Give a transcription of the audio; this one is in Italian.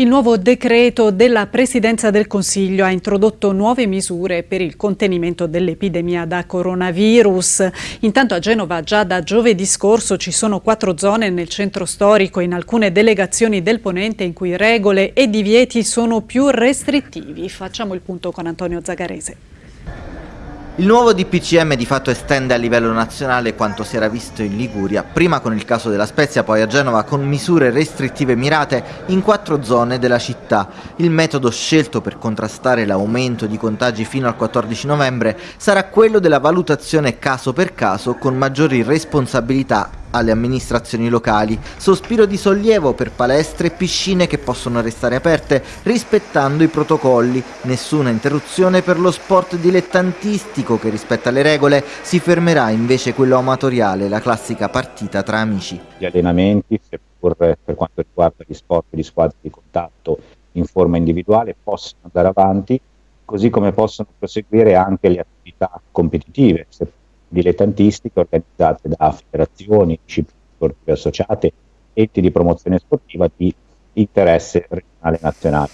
Il nuovo decreto della Presidenza del Consiglio ha introdotto nuove misure per il contenimento dell'epidemia da coronavirus. Intanto a Genova già da giovedì scorso ci sono quattro zone nel centro storico in alcune delegazioni del Ponente in cui regole e divieti sono più restrittivi. Facciamo il punto con Antonio Zagarese. Il nuovo DPCM di fatto estende a livello nazionale quanto si era visto in Liguria, prima con il caso della Spezia, poi a Genova con misure restrittive mirate in quattro zone della città. Il metodo scelto per contrastare l'aumento di contagi fino al 14 novembre sarà quello della valutazione caso per caso con maggiori responsabilità alle amministrazioni locali, sospiro di sollievo per palestre e piscine che possono restare aperte rispettando i protocolli, nessuna interruzione per lo sport dilettantistico che rispetta le regole, si fermerà invece quello amatoriale, la classica partita tra amici. Gli allenamenti, seppur per quanto riguarda gli sport di squadre di contatto in forma individuale, possono andare avanti, così come possono proseguire anche le attività competitive, seppur dilettantistiche organizzate da federazioni, discipline sportive associate, enti di promozione sportiva di interesse regionale nazionale.